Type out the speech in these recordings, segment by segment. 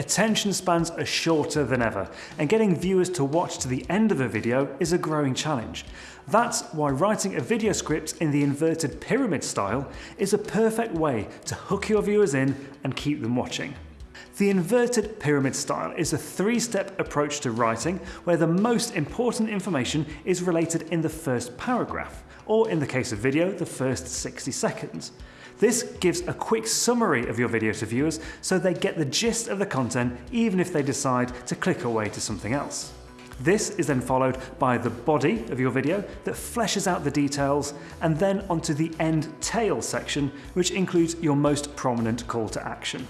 Attention spans are shorter than ever, and getting viewers to watch to the end of a video is a growing challenge. That's why writing a video script in the inverted pyramid style is a perfect way to hook your viewers in and keep them watching. The inverted pyramid style is a three-step approach to writing where the most important information is related in the first paragraph, or in the case of video, the first 60 seconds. This gives a quick summary of your video to viewers so they get the gist of the content even if they decide to click away to something else. This is then followed by the body of your video that fleshes out the details and then onto the end tail section which includes your most prominent call to action.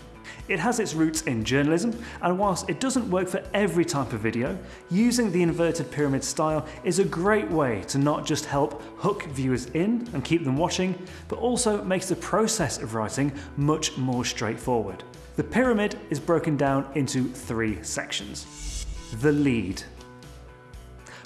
It has its roots in journalism, and whilst it doesn't work for every type of video, using the inverted pyramid style is a great way to not just help hook viewers in and keep them watching, but also makes the process of writing much more straightforward. The pyramid is broken down into three sections. The lead.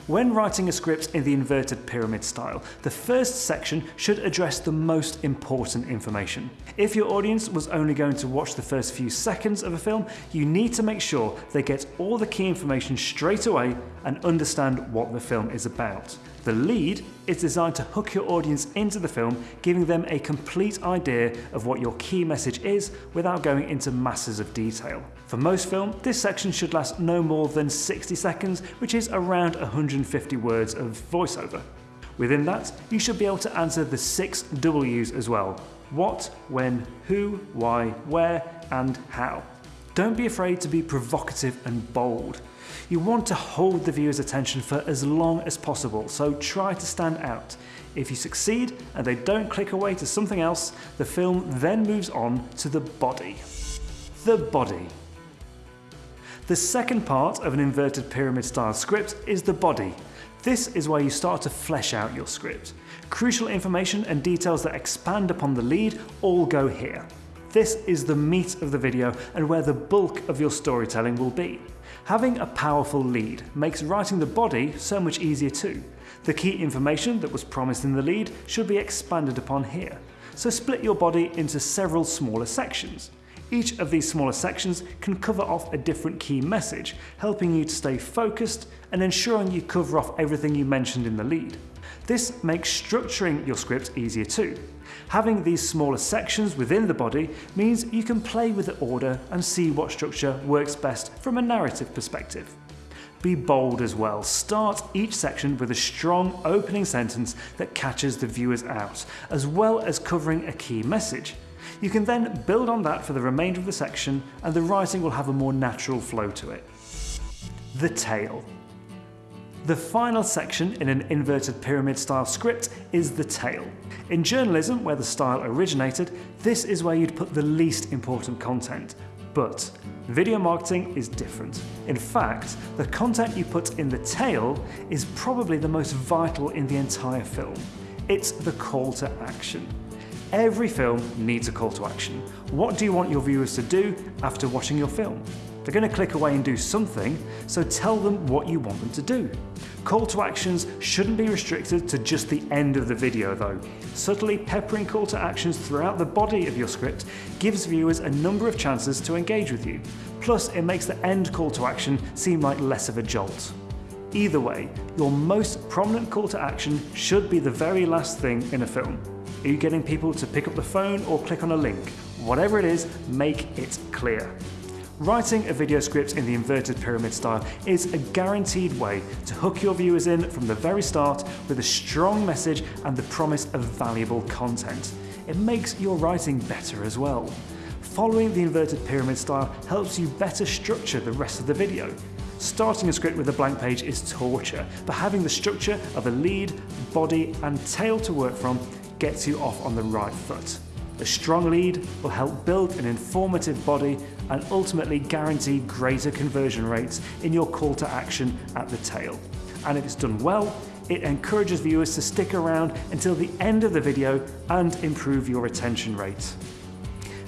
When writing a script in the inverted pyramid style, the first section should address the most important information. If your audience was only going to watch the first few seconds of a film, you need to make sure they get all the key information straight away and understand what the film is about. The lead is designed to hook your audience into the film, giving them a complete idea of what your key message is without going into masses of detail. For most film, this section should last no more than 60 seconds, which is around 150 words of voiceover. Within that, you should be able to answer the six W's as well. What, when, who, why, where, and how. Don't be afraid to be provocative and bold. You want to hold the viewer's attention for as long as possible, so try to stand out. If you succeed and they don't click away to something else, the film then moves on to the body. The body. The second part of an inverted pyramid style script is the body. This is where you start to flesh out your script. Crucial information and details that expand upon the lead all go here. This is the meat of the video and where the bulk of your storytelling will be. Having a powerful lead makes writing the body so much easier too. The key information that was promised in the lead should be expanded upon here. So split your body into several smaller sections. Each of these smaller sections can cover off a different key message, helping you to stay focused and ensuring you cover off everything you mentioned in the lead. This makes structuring your script easier too. Having these smaller sections within the body means you can play with the order and see what structure works best from a narrative perspective. Be bold as well. Start each section with a strong opening sentence that catches the viewers out, as well as covering a key message. You can then build on that for the remainder of the section and the writing will have a more natural flow to it. The tail. The final section in an inverted pyramid style script is the tail. In journalism, where the style originated, this is where you'd put the least important content. But video marketing is different. In fact, the content you put in the tail is probably the most vital in the entire film. It's the call to action. Every film needs a call to action. What do you want your viewers to do after watching your film? They're going to click away and do something, so tell them what you want them to do. Call to actions shouldn't be restricted to just the end of the video though. Subtly peppering call to actions throughout the body of your script gives viewers a number of chances to engage with you. Plus it makes the end call to action seem like less of a jolt. Either way, your most prominent call to action should be the very last thing in a film. Are you getting people to pick up the phone or click on a link? Whatever it is, make it clear. Writing a video script in the inverted pyramid style is a guaranteed way to hook your viewers in from the very start with a strong message and the promise of valuable content. It makes your writing better as well. Following the inverted pyramid style helps you better structure the rest of the video. Starting a script with a blank page is torture, but having the structure of a lead, body and tail to work from gets you off on the right foot. A strong lead will help build an informative body and ultimately guarantee greater conversion rates in your call to action at the tail. And if it's done well, it encourages viewers to stick around until the end of the video and improve your retention rate.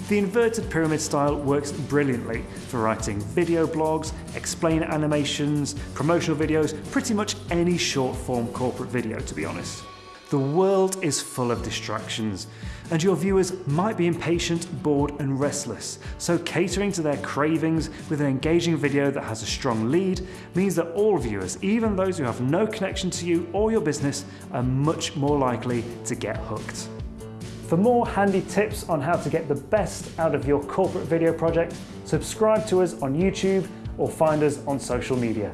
The inverted pyramid style works brilliantly for writing video blogs, explainer animations, promotional videos, pretty much any short form corporate video to be honest. The world is full of distractions, and your viewers might be impatient, bored, and restless. So, catering to their cravings with an engaging video that has a strong lead means that all viewers, even those who have no connection to you or your business, are much more likely to get hooked. For more handy tips on how to get the best out of your corporate video project, subscribe to us on YouTube or find us on social media.